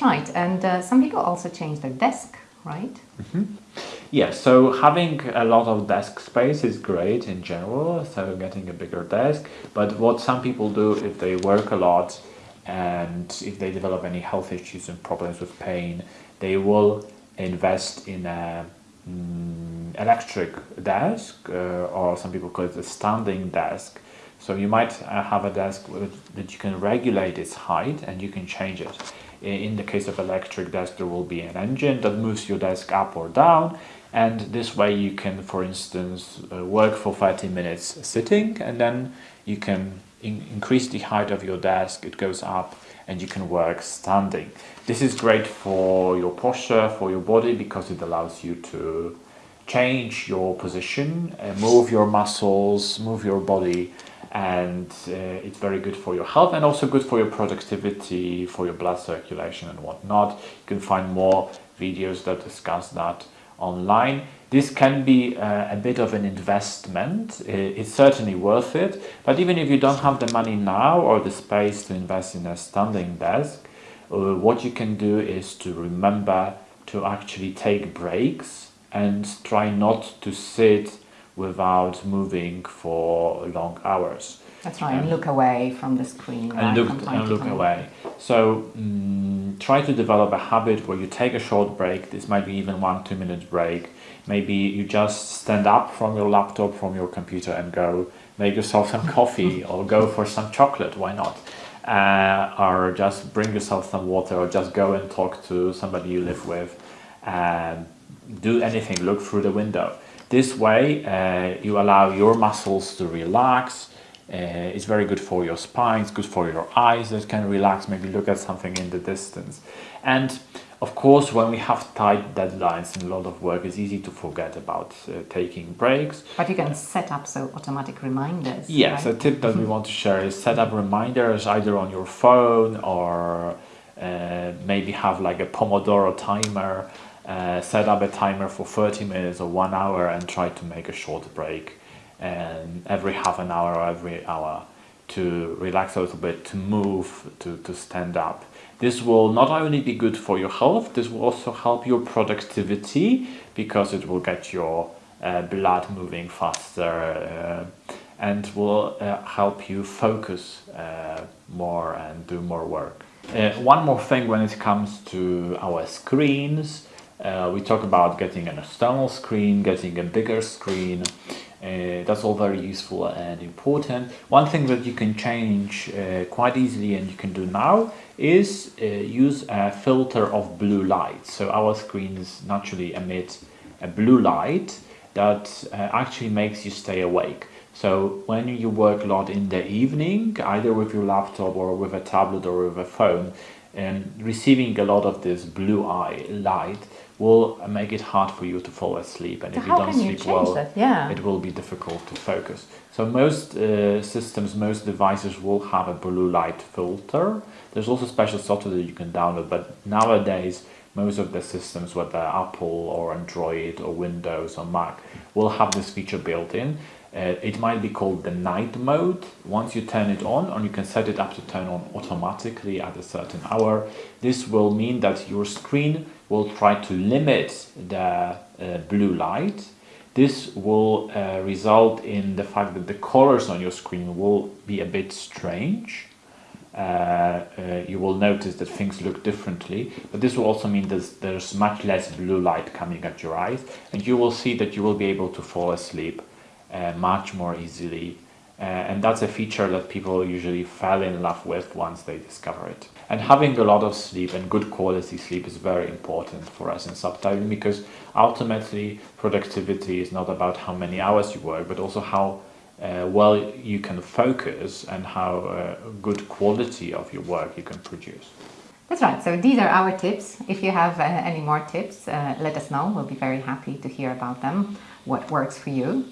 Right, and uh, some people also change their desk, right? Mm -hmm. Yeah, so having a lot of desk space is great in general, so getting a bigger desk. But what some people do if they work a lot and if they develop any health issues and problems with pain, they will invest in a mm, electric desk, uh, or some people call it a standing desk. So you might uh, have a desk that you can regulate its height and you can change it. In the case of electric desk, there will be an engine that moves your desk up or down. And this way you can, for instance, uh, work for 30 minutes sitting and then you can in increase the height of your desk, it goes up and you can work standing. This is great for your posture, for your body, because it allows you to change your position, uh, move your muscles, move your body, and uh, it's very good for your health and also good for your productivity, for your blood circulation and whatnot. You can find more videos that discuss that online. This can be uh, a bit of an investment. It's certainly worth it. But even if you don't have the money now or the space to invest in a standing desk, uh, what you can do is to remember to actually take breaks and try not to sit without moving for long hours. That's right, um, and look away from the screen. And look, and look away. So um, try to develop a habit where you take a short break. This might be even one, two minute break. Maybe you just stand up from your laptop, from your computer and go make yourself some coffee or go for some chocolate. Why not? Uh, or just bring yourself some water or just go and talk to somebody you live with and do anything, look through the window. This way uh, you allow your muscles to relax, uh, it's very good for your spine, it's good for your eyes that can relax, maybe look at something in the distance. And of course, when we have tight deadlines and a lot of work, it's easy to forget about uh, taking breaks. But you can set up so automatic reminders. Yes, right? a tip that we want to share is set up reminders either on your phone or uh, maybe have like a Pomodoro timer. Uh, set up a timer for 30 minutes or one hour and try to make a short break and every half an hour or every hour to relax a little bit, to move, to, to stand up. This will not only be good for your health, this will also help your productivity because it will get your uh, blood moving faster uh, and will uh, help you focus uh, more and do more work. Uh, one more thing when it comes to our screens, uh, we talk about getting an external screen, getting a bigger screen. Uh, that's all very useful and important. One thing that you can change uh, quite easily and you can do now is uh, use a filter of blue light. So our screens naturally emit a blue light that uh, actually makes you stay awake. So when you work a lot in the evening, either with your laptop or with a tablet or with a phone, and receiving a lot of this blue eye light will make it hard for you to fall asleep and so if you don't sleep you well yeah. it will be difficult to focus. So most uh, systems most devices will have a blue light filter. There's also special software that you can download but nowadays most of the systems whether apple or android or windows or mac will have this feature built in uh, it might be called the night mode. Once you turn it on, and you can set it up to turn on automatically at a certain hour, this will mean that your screen will try to limit the uh, blue light. This will uh, result in the fact that the colors on your screen will be a bit strange. Uh, uh, you will notice that things look differently, but this will also mean that there's much less blue light coming at your eyes, and you will see that you will be able to fall asleep uh, much more easily. Uh, and that's a feature that people usually fall in love with once they discover it. And having a lot of sleep and good quality sleep is very important for us in subtitling because ultimately productivity is not about how many hours you work, but also how uh, well you can focus and how uh, good quality of your work you can produce. That's right. So these are our tips. If you have uh, any more tips, uh, let us know. We'll be very happy to hear about them, what works for you.